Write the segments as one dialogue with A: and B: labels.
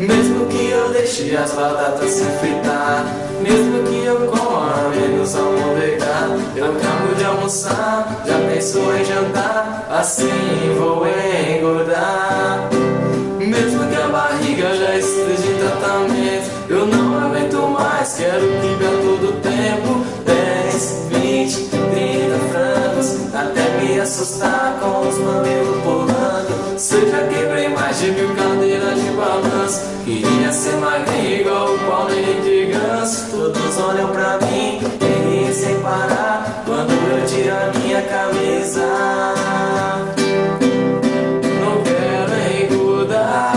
A: Mesmo que eu deixe as batatas se fritar Mesmo que eu coma menos almôndega Eu acabo de almoçar, já pensou em jantar Assim vou engordar. Mesmo que a barriga já esteja em tratamento Eu não aguento mais, quero que a todo tempo 10, 20, 30 frangos Até me assustar com os mamilos pulando. Seja quebrei mais de mil Queria ser magrinho igual o Paulinho de Ganso Todos olham pra mim e riem sem parar Quando eu tiro a minha camisa. Não quero engordar.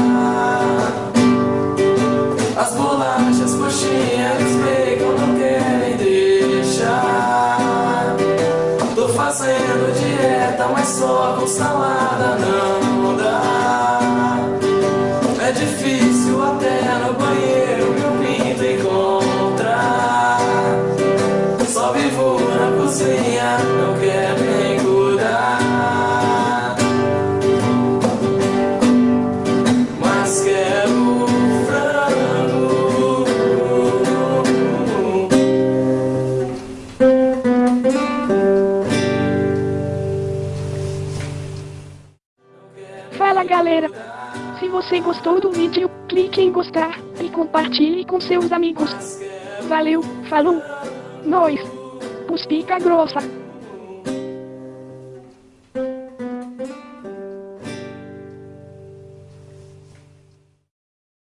A: As bolachas, coxinhas, bacon não querem deixar. Tô fazendo dieta, mas só com salada não dá difícil até no banheiro meu pinto encontrar Só vivo na cozinha, não quero engordar mas quero frango.
B: Fala galera! Se você gostou do vídeo, clique em gostar e compartilhe com seus amigos. Valeu, falou! Nós! Puspica grossa!